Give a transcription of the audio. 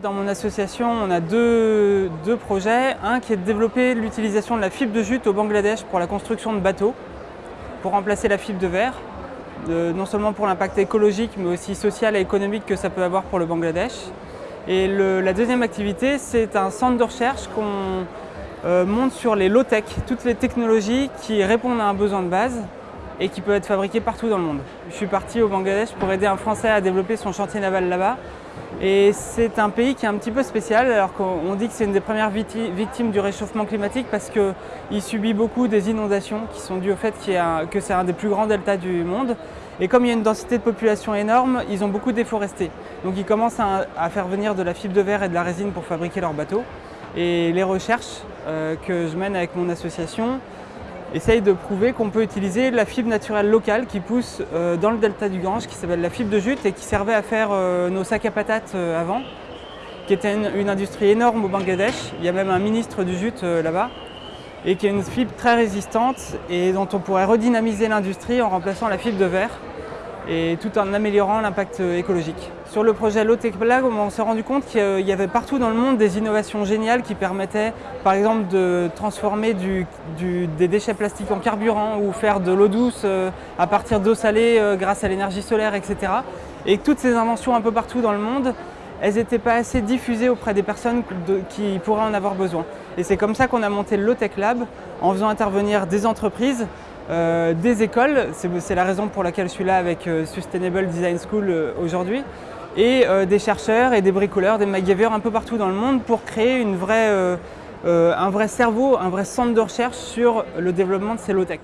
Dans mon association, on a deux, deux, projets. Un qui est de développer l'utilisation de la fibre de jute au Bangladesh pour la construction de bateaux, pour remplacer la fibre de verre, non seulement pour l'impact écologique, mais aussi social et économique que ça peut avoir pour le Bangladesh. Et la deuxième activité, c'est un centre de recherche qu'on euh, monte sur les low-tech, toutes les technologies qui répondent à un besoin de base et qui peuvent être fabriquées partout dans le monde. Je suis parti au Bangladesh pour aider un Français à développer son chantier naval là-bas et c'est un pays qui est un petit peu spécial, alors qu'on dit que c'est une des premières victimes du réchauffement climatique parce qu'il subit beaucoup des inondations qui sont dues au fait que c'est un des plus grands deltas du monde. Et comme il y a une densité de population énorme, ils ont beaucoup déforesté. Donc ils commencent à, faire venir de la fibre de verre et de la résine pour fabriquer leurs bateaux. Et les recherches euh, que je mène avec mon association essaye de prouver qu'on peut utiliser la fibre naturelle locale qui pousse euh, dans le delta du Gange, qui s'appelle la fibre de jute et qui servait à faire euh, nos sacs à patates euh, avant, qui était une, industrie énorme au Bangladesh. Il y a même un ministre du jute là-bas et qui est une fibre très résistante et dont on pourrait redynamiser l'industrie en remplaçant la fibre de verre et tout en améliorant l'impact écologique. Sur le projet Low Tech Lab, on s'est rendu compte qu'il y avait partout dans le monde des innovations géniales qui permettaient par exemple de transformer des déchets plastiques en carburant ou faire de l'eau douce euh, à partir d'eau salée euh, grâce à l'énergie solaire, etc. Et toutes ces inventions un peu partout dans le monde, elles n'étaient pas assez diffusées auprès des personnes qui pourraient en avoir besoin. Et c'est comme ça qu'on a monté Low Tech Lab en faisant intervenir des entreprises euh, des écoles, c'est la raison pour laquelle je suis là avec euh, Sustainable Design School euh, aujourd'hui, et des chercheurs et des bricoleurs, des MacGyver un peu partout dans le monde pour créer un vrai cerveau, un vrai centre de recherche sur le développement de ces low-tech.